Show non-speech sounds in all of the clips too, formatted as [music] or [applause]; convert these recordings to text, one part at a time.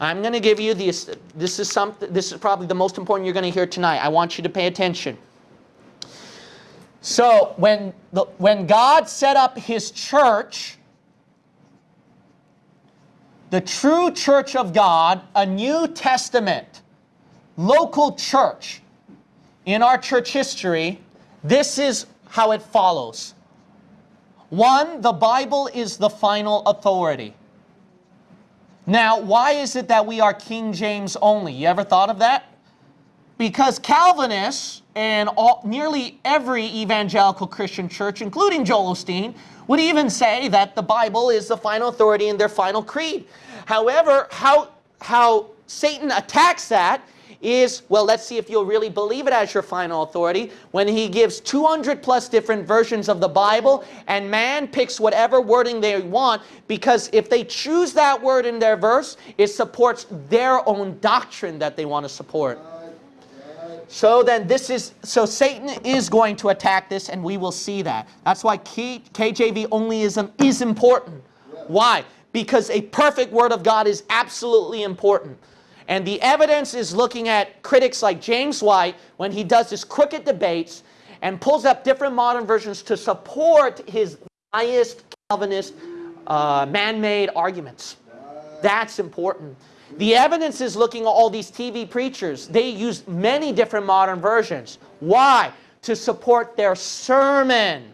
I'm going to give you this. This is something. This is probably the most important you're going to hear tonight. I want you to pay attention. So when the, when God set up His church, the true church of God, a New Testament, local church, in our church history, this is how it follows. One, the Bible is the final authority. Now, why is it that we are King James only? You ever thought of that? Because Calvinists and all, nearly every evangelical Christian church, including Joel Osteen, would even say that the Bible is the final authority in their final creed. However, how, how Satan attacks that is, well, let's see if you'll really believe it as your final authority, when he gives 200 plus different versions of the Bible, and man picks whatever wording they want, because if they choose that word in their verse, it supports their own doctrine that they want to support. So then this is, so Satan is going to attack this and we will see that. That's why KJV onlyism um, is important. Why? Because a perfect word of God is absolutely important. And the evidence is looking at critics like James White when he does his crooked debates and pulls up different modern versions to support his biased Calvinist uh, man-made arguments. That's important. The evidence is looking at all these TV preachers. They use many different modern versions. Why? To support their sermon.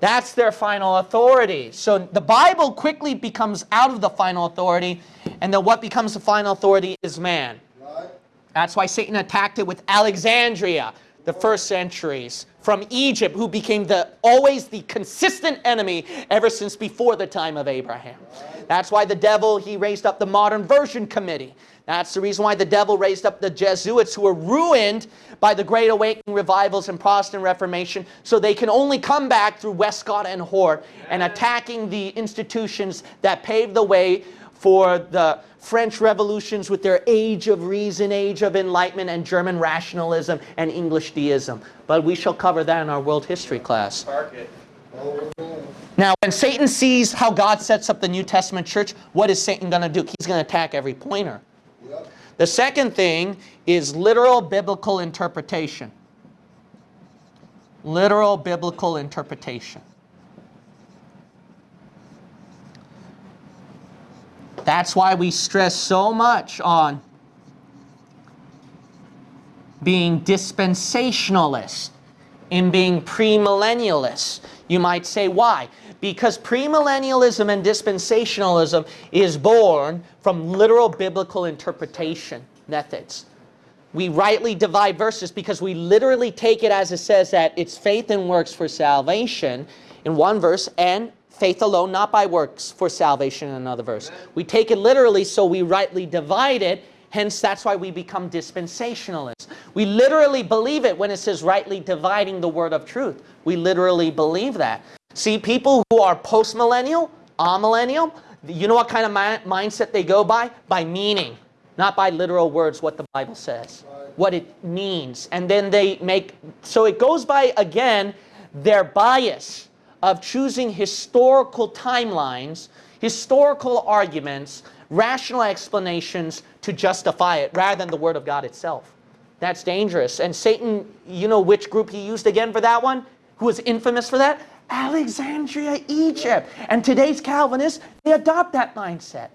That's their final authority. So the Bible quickly becomes out of the final authority, and then what becomes the final authority is man. Right. That's why Satan attacked it with Alexandria, the first centuries, from Egypt, who became the always the consistent enemy ever since before the time of Abraham. Right. That's why the devil, he raised up the modern version committee. That's the reason why the devil raised up the Jesuits who were ruined by the Great Awakening revivals and Protestant Reformation so they can only come back through Westcott and Hort and attacking the institutions that paved the way for the French revolutions with their age of reason, age of enlightenment, and German rationalism and English deism. But we shall cover that in our world history class. Now, when Satan sees how God sets up the New Testament church, what is Satan going to do? He's going to attack every pointer. The second thing is literal biblical interpretation. Literal biblical interpretation. That's why we stress so much on being dispensationalist in being premillennialist. You might say, why? Because premillennialism and dispensationalism is born from literal biblical interpretation methods. We rightly divide verses because we literally take it as it says that it's faith and works for salvation in one verse and faith alone, not by works for salvation in another verse. We take it literally so we rightly divide it Hence, that's why we become dispensationalists. We literally believe it when it says rightly dividing the word of truth. We literally believe that. See, people who are post-millennial, amillennial, you know what kind of mindset they go by? By meaning, not by literal words, what the Bible says, what it means. And then they make, so it goes by, again, their bias of choosing historical timelines, historical arguments, rational explanations to justify it rather than the Word of God itself. That's dangerous. And Satan, you know which group he used again for that one? Who was infamous for that? Alexandria, Egypt. And today's Calvinists, they adopt that mindset.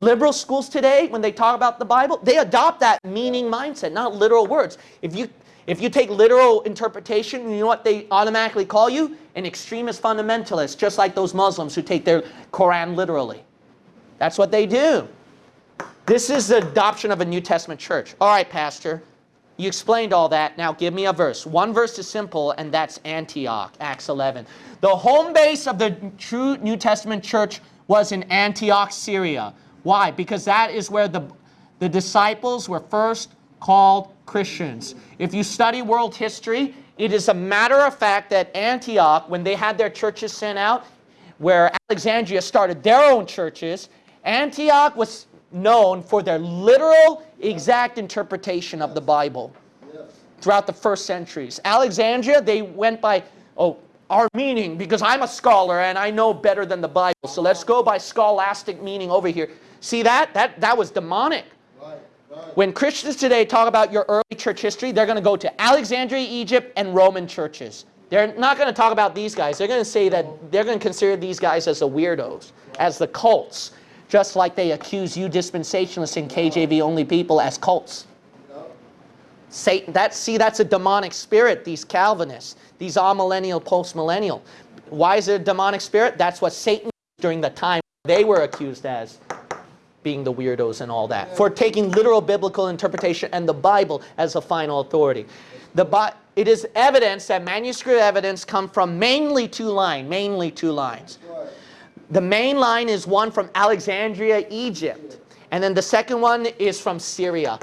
Liberal schools today, when they talk about the Bible, they adopt that meaning mindset, not literal words. If you, if you take literal interpretation, you know what they automatically call you? An extremist fundamentalist, just like those Muslims who take their Quran literally. That's what they do. This is the adoption of a New Testament church. All right, Pastor, you explained all that. Now give me a verse. One verse is simple, and that's Antioch, Acts 11. The home base of the true New Testament church was in Antioch, Syria. Why? Because that is where the, the disciples were first called Christians. If you study world history, it is a matter of fact that Antioch, when they had their churches sent out, where Alexandria started their own churches, Antioch was known for their literal, exact interpretation of the Bible throughout the first centuries. Alexandria, they went by, oh, our meaning because I'm a scholar and I know better than the Bible. So let's go by scholastic meaning over here. See that? That, that was demonic. When Christians today talk about your early church history, they're going to go to Alexandria, Egypt, and Roman churches. They're not going to talk about these guys. They're going to say that they're going to consider these guys as the weirdos, as the cults, just like they accuse you dispensationalists and KJV only people as cults. Satan, that, see, that's a demonic spirit, these Calvinists, these amillennial, postmillennial. Why is it a demonic spirit? That's what Satan during the time they were accused as being the weirdos and all that, for taking literal biblical interpretation and the Bible as a final authority. The, it is evidence that manuscript evidence come from mainly two lines, mainly two lines. The main line is one from Alexandria, Egypt. And then the second one is from Syria.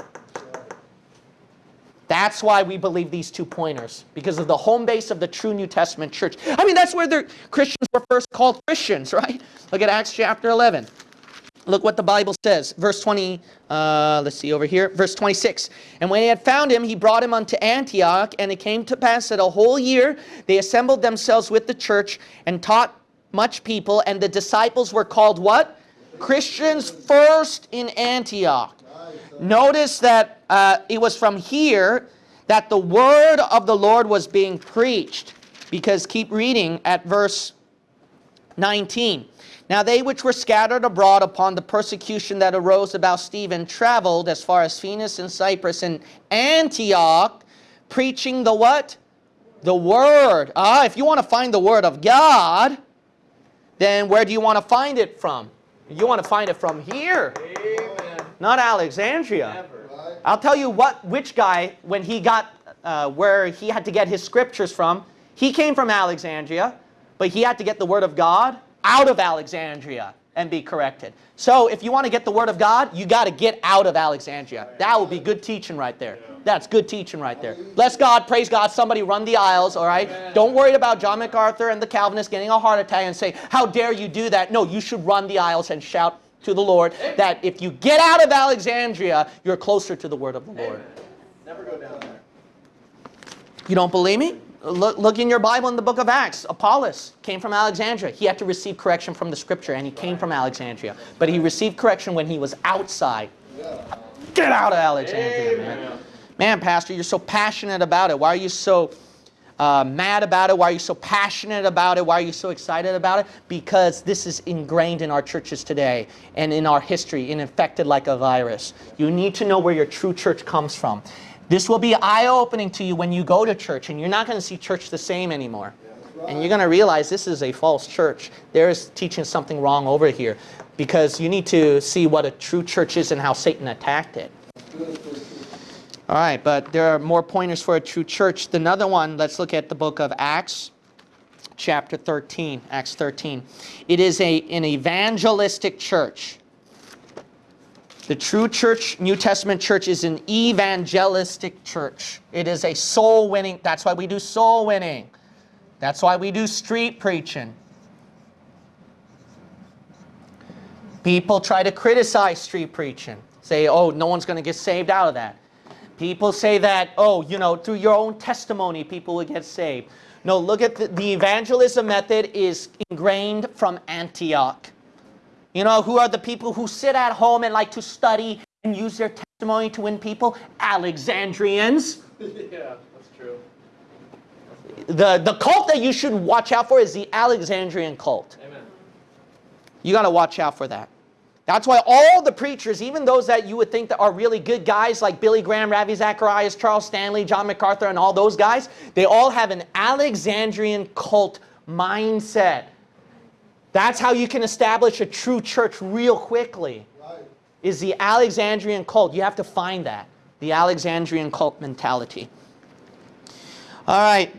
That's why we believe these two pointers, because of the home base of the true New Testament church. I mean, that's where the Christians were first called Christians, [laughs] right? Look at Acts chapter 11. Look what the Bible says. Verse 20, uh, let's see over here. Verse 26. And when he had found him, he brought him unto Antioch. And it came to pass that a whole year they assembled themselves with the church and taught much people. And the disciples were called what? Christians first in Antioch. Notice that uh, it was from here that the word of the Lord was being preached. Because keep reading at verse 19. Now they which were scattered abroad upon the persecution that arose about Stephen traveled as far as Phoenix and Cyprus and Antioch, preaching the what? The word. Ah, if you want to find the word of God, then where do you want to find it from? You want to find it from here. Amen. Not Alexandria. Never. I'll tell you what, which guy, when he got uh, where he had to get his scriptures from, he came from Alexandria, but he had to get the word of God out of Alexandria and be corrected. So if you want to get the word of God, you got to get out of Alexandria. That would be good teaching right there. That's good teaching right there. Bless God, praise God, somebody run the aisles, all right? Don't worry about John MacArthur and the Calvinists getting a heart attack and say, how dare you do that? No, you should run the aisles and shout to the Lord that if you get out of Alexandria, you're closer to the word of the Lord. Never go down there. You don't believe me? Look, look in your Bible in the book of Acts. Apollos came from Alexandria. He had to receive correction from the scripture, and he came from Alexandria. But he received correction when he was outside. Get out of Alexandria, man. Man, Pastor, you're so passionate about it. Why are you so uh, mad about it? Why are you so passionate about it? Why are you so excited about it? Because this is ingrained in our churches today and in our history and infected like a virus. You need to know where your true church comes from. This will be eye-opening to you when you go to church and you're not going to see church the same anymore. And you're going to realize this is a false church. There is teaching something wrong over here because you need to see what a true church is and how Satan attacked it. All right, but there are more pointers for a true church. The another one, let's look at the book of Acts, chapter 13, Acts 13. It is a, an evangelistic church. The true church, New Testament church, is an evangelistic church. It is a soul winning. That's why we do soul winning. That's why we do street preaching. People try to criticize street preaching. Say, oh, no one's going to get saved out of that. People say that, oh, you know, through your own testimony, people will get saved. No, look at the, the evangelism method is ingrained from Antioch. You know, who are the people who sit at home and like to study and use their testimony to win people? Alexandrians. [laughs] yeah, that's true. The, the cult that you should watch out for is the Alexandrian cult. Amen. You got to watch out for that. That's why all the preachers, even those that you would think that are really good guys like Billy Graham, Ravi Zacharias, Charles Stanley, John MacArthur, and all those guys, they all have an Alexandrian cult mindset. That's how you can establish a true church real quickly. Right. Is the Alexandrian cult. You have to find that. The Alexandrian cult mentality. All right.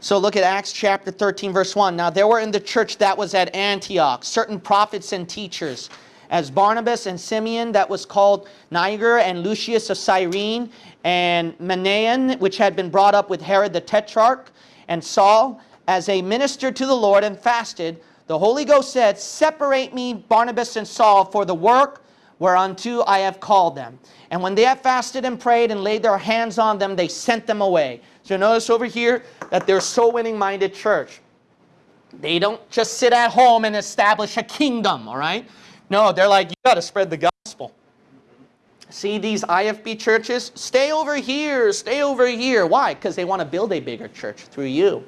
So look at Acts chapter 13 verse 1. Now there were in the church that was at Antioch certain prophets and teachers as Barnabas and Simeon that was called Niger and Lucius of Cyrene and Manaen which had been brought up with Herod the Tetrarch and Saul as they ministered to the Lord and fasted, the Holy Ghost said, Separate me, Barnabas and Saul, for the work whereunto I have called them. And when they had fasted and prayed and laid their hands on them, they sent them away. So notice over here that they're so winning minded church. They don't just sit at home and establish a kingdom, all right? No, they're like, you got to spread the gospel. See these IFB churches? Stay over here, stay over here. Why? Because they want to build a bigger church through you.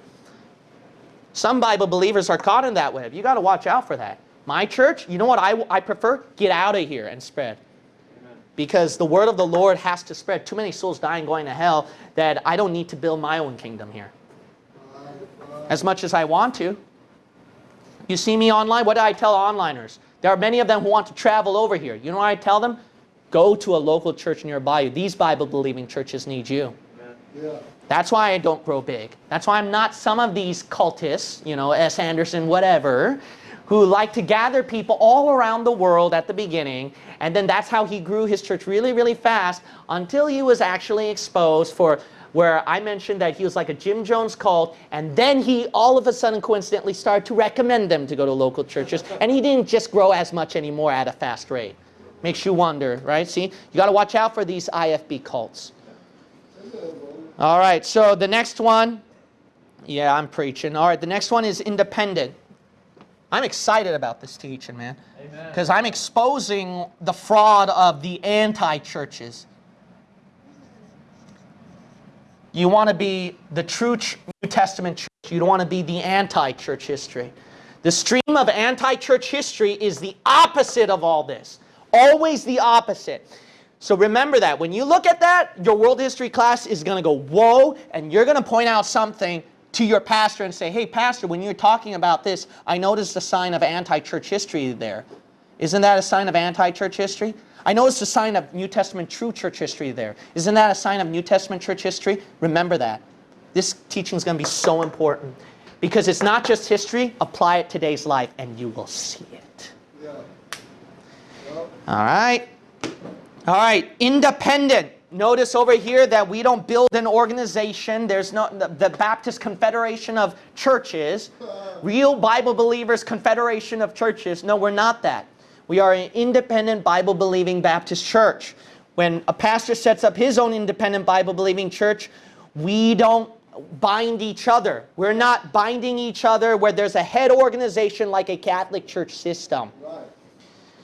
Some Bible believers are caught in that web. You got to watch out for that. My church, you know what I, I prefer? Get out of here and spread. Because the word of the Lord has to spread. Too many souls dying going to hell that I don't need to build my own kingdom here. As much as I want to. You see me online? What do I tell onliners? There are many of them who want to travel over here. You know what I tell them? Go to a local church nearby you. These Bible-believing churches need you. Yeah. That's why I don't grow big. That's why I'm not some of these cultists, you know, S. Anderson, whatever, who like to gather people all around the world at the beginning. And then that's how he grew his church really, really fast until he was actually exposed for where I mentioned that he was like a Jim Jones cult, and then he all of a sudden coincidentally started to recommend them to go to local churches, and he didn't just grow as much anymore at a fast rate. Makes you wonder, right? See, you got to watch out for these IFB cults. All right, so the next one, yeah, I'm preaching. All right, the next one is independent. I'm excited about this teaching, man, because I'm exposing the fraud of the anti-churches. You want to be the true New Testament church. You don't want to be the anti-church history. The stream of anti-church history is the opposite of all this. Always the opposite. So remember that. When you look at that, your world history class is going to go, whoa, and you're going to point out something to your pastor and say, hey, pastor, when you're talking about this, I noticed a sign of anti-church history there. Isn't that a sign of anti-church history? I noticed a sign of New Testament true church history there. Isn't that a sign of New Testament church history? Remember that. This teaching is going to be so important because it's not just history. Apply it to today's life and you will see it. Yeah. All right. All right. Independent. Notice over here that we don't build an organization. There's not the, the Baptist Confederation of Churches, real Bible believers confederation of churches. No, we're not that. We are an independent Bible believing Baptist church. When a pastor sets up his own independent Bible believing church, we don't bind each other. We're not binding each other where there's a head organization like a Catholic church system. Right.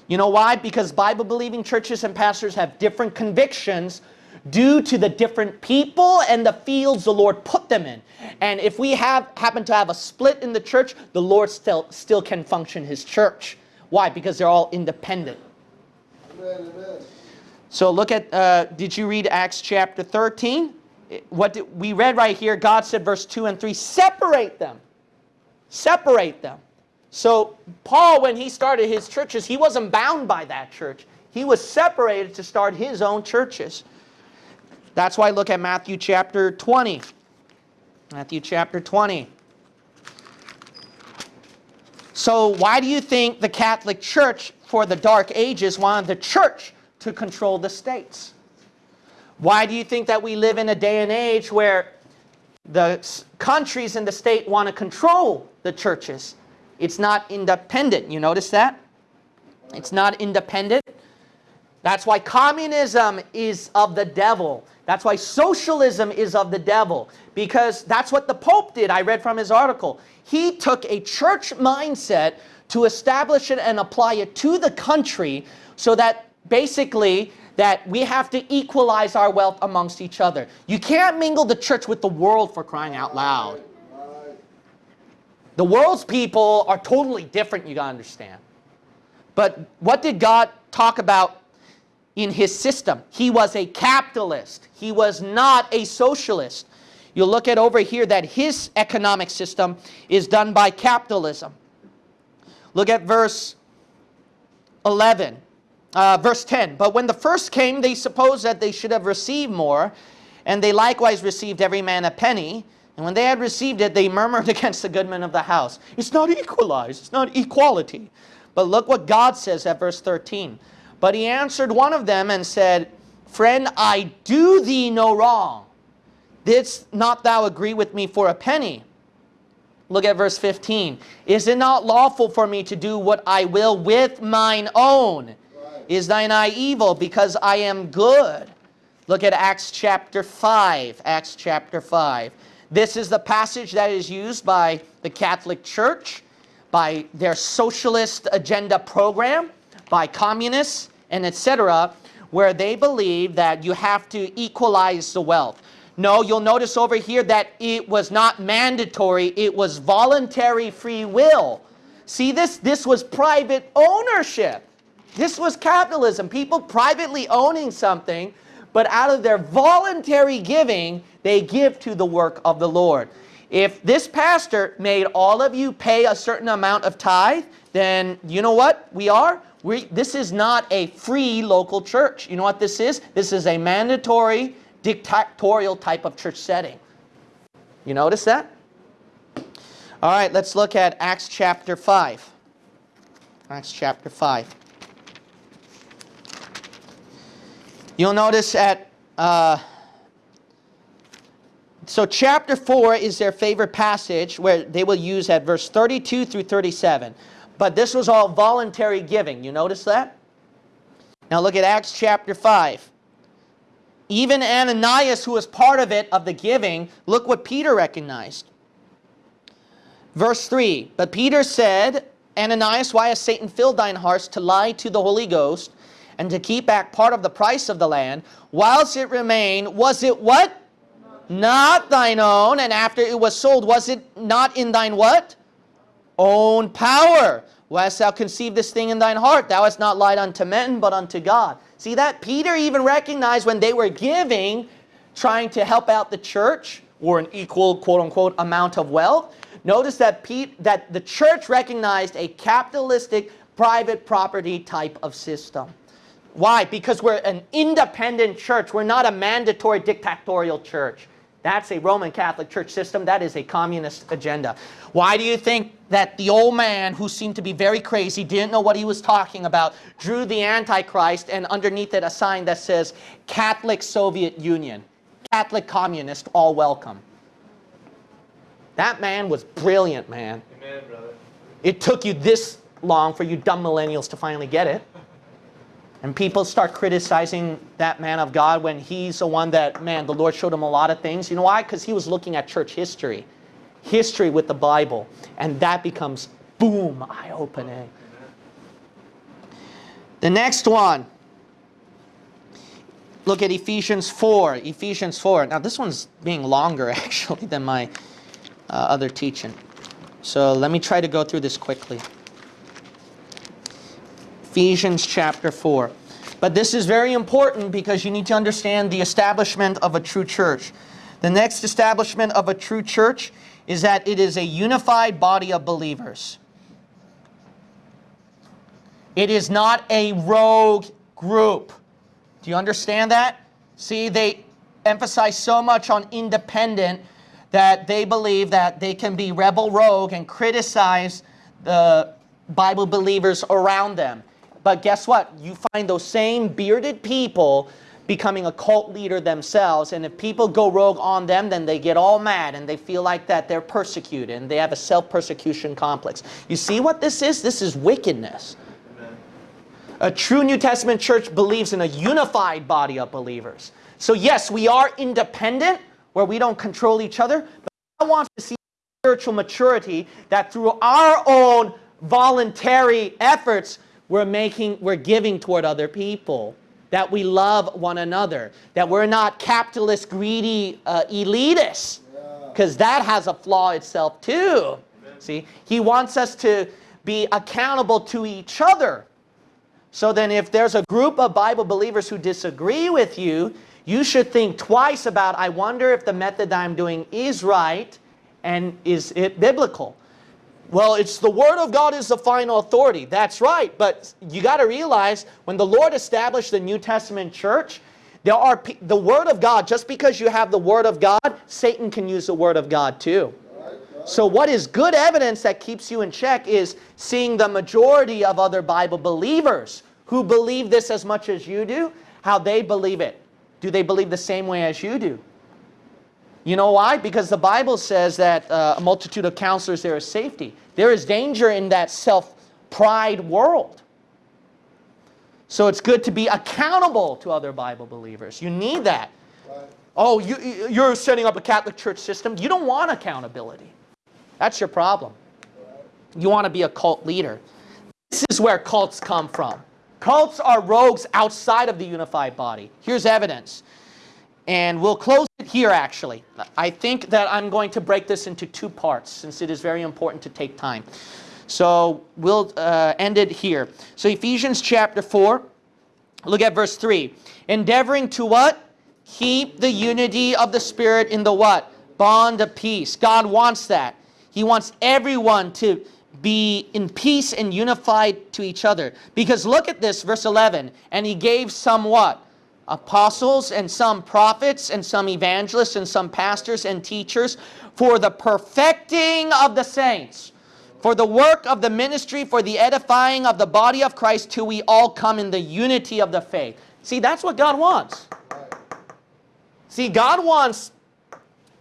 You know why? Because Bible believing churches and pastors have different convictions due to the different people and the fields the Lord put them in. And if we have happen to have a split in the church, the Lord still, still can function his church. Why? Because they're all independent. Amen, amen. So look at, uh, did you read Acts chapter 13? What did, we read right here, God said verse 2 and 3, separate them. Separate them. So Paul, when he started his churches, he wasn't bound by that church. He was separated to start his own churches. That's why I look at Matthew chapter 20. Matthew chapter 20. So why do you think the Catholic Church for the Dark Ages wanted the church to control the states? Why do you think that we live in a day and age where the countries and the state want to control the churches? It's not independent. You notice that? It's not independent. That's why communism is of the devil. That's why socialism is of the devil, because that's what the Pope did. I read from his article. He took a church mindset to establish it and apply it to the country so that basically that we have to equalize our wealth amongst each other. You can't mingle the church with the world for crying out loud. The world's people are totally different, you gotta understand. But what did God talk about in his system. He was a capitalist. He was not a socialist. You look at over here that his economic system is done by capitalism. Look at verse 11, uh, verse 10. But when the first came, they supposed that they should have received more, and they likewise received every man a penny. And when they had received it, they murmured [laughs] against the goodman of the house. It's not equalized. It's not equality. But look what God says at verse 13. But he answered one of them and said, Friend, I do thee no wrong. Didst not thou agree with me for a penny? Look at verse 15. Is it not lawful for me to do what I will with mine own? Right. Is thine eye evil because I am good? Look at Acts chapter 5. Acts chapter 5. This is the passage that is used by the Catholic Church, by their socialist agenda program, by communists, and etc., where they believe that you have to equalize the wealth. No, you'll notice over here that it was not mandatory, it was voluntary free will. See this? This was private ownership. This was capitalism. People privately owning something, but out of their voluntary giving, they give to the work of the Lord. If this pastor made all of you pay a certain amount of tithe, then you know what we are? We, this is not a free local church. You know what this is? This is a mandatory, dictatorial type of church setting. You notice that? All right, let's look at Acts chapter 5. Acts chapter 5. You'll notice at, uh, so chapter 4 is their favorite passage where they will use at verse 32 through 37. But this was all voluntary giving. You notice that? Now look at Acts chapter 5. Even Ananias, who was part of it, of the giving, look what Peter recognized. Verse 3, But Peter said, Ananias, why has Satan filled thine hearts to lie to the Holy Ghost and to keep back part of the price of the land, whilst it remained, was it what? Not thine own, and after it was sold, was it not in thine what? Own power. Why hast thou conceived this thing in thine heart? Thou hast not lied unto men, but unto God. See that? Peter even recognized when they were giving, trying to help out the church, or an equal, quote-unquote, amount of wealth. Notice that, Pete, that the church recognized a capitalistic private property type of system. Why? Because we're an independent church. We're not a mandatory dictatorial church. That's a Roman Catholic Church system. That is a communist agenda. Why do you think that the old man, who seemed to be very crazy, didn't know what he was talking about, drew the Antichrist and underneath it a sign that says Catholic Soviet Union, Catholic Communist, all welcome? That man was brilliant, man. Amen, brother. It took you this long for you dumb millennials to finally get it. And people start criticizing that man of God when he's the one that, man, the Lord showed him a lot of things. You know why? Because he was looking at church history, history with the Bible. And that becomes, boom, eye-opening. The next one. Look at Ephesians 4. Ephesians 4. Now this one's being longer [laughs] actually than my uh, other teaching. So let me try to go through this quickly. Ephesians chapter 4. But this is very important because you need to understand the establishment of a true church. The next establishment of a true church is that it is a unified body of believers. It is not a rogue group. Do you understand that? See, they emphasize so much on independent that they believe that they can be rebel rogue and criticize the Bible believers around them. But guess what? You find those same bearded people becoming a cult leader themselves. And if people go rogue on them, then they get all mad and they feel like that they're persecuted and they have a self-persecution complex. You see what this is? This is wickedness. Amen. A true New Testament church believes in a unified body of believers. So yes, we are independent where we don't control each other, but I want to see spiritual maturity that through our own voluntary efforts, we're making, we're giving toward other people, that we love one another, that we're not capitalist, greedy uh, elitists, because that has a flaw itself too. Amen. See, he wants us to be accountable to each other. So then if there's a group of Bible believers who disagree with you, you should think twice about, I wonder if the method I'm doing is right and is it biblical. Well, it's the Word of God is the final authority. That's right. But you got to realize when the Lord established the New Testament church, there are the Word of God, just because you have the Word of God, Satan can use the Word of God too. So what is good evidence that keeps you in check is seeing the majority of other Bible believers who believe this as much as you do, how they believe it. Do they believe the same way as you do? You know why? Because the Bible says that uh, a multitude of counselors there is safety. There is danger in that self-pride world. So it's good to be accountable to other Bible believers. You need that. Oh, you, you- you're setting up a Catholic church system. You don't want accountability. That's your problem. You want to be a cult leader. This is where cults come from. Cults are rogues outside of the unified body. Here's evidence. And we'll close it here, actually. I think that I'm going to break this into two parts since it is very important to take time. So we'll uh, end it here. So Ephesians chapter 4, look at verse 3. Endeavoring to what? Keep the unity of the Spirit in the what? Bond of peace. God wants that. He wants everyone to be in peace and unified to each other. Because look at this, verse 11. And he gave some what? Apostles and some prophets and some evangelists and some pastors and teachers for the perfecting of the saints, for the work of the ministry, for the edifying of the body of Christ, till we all come in the unity of the faith. See, that's what God wants. See, God wants,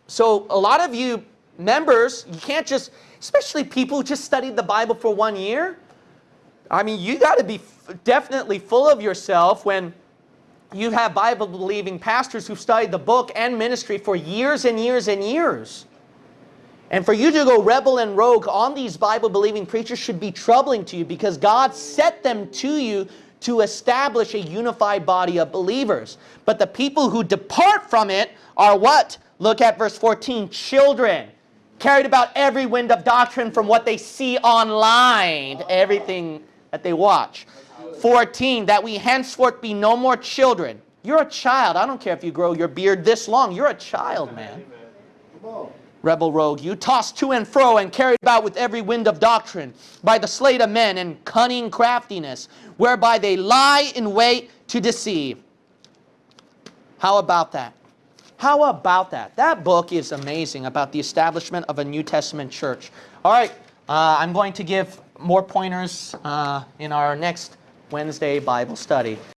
so a lot of you members, you can't just, especially people who just studied the Bible for one year. I mean, you got to be definitely full of yourself when you have Bible believing pastors who've studied the book and ministry for years and years and years. And for you to go rebel and rogue on these Bible believing preachers should be troubling to you because God set them to you to establish a unified body of believers. But the people who depart from it are what? Look at verse 14 children, carried about every wind of doctrine from what they see online, everything that they watch. 14, that we henceforth be no more children. You're a child. I don't care if you grow your beard this long. You're a child, man. Rebel rogue, you tossed to and fro and carried about with every wind of doctrine by the sleight of men and cunning craftiness, whereby they lie in wait to deceive. How about that? How about that? That book is amazing about the establishment of a New Testament church. All right, uh, I'm going to give more pointers uh, in our next Wednesday Bible study.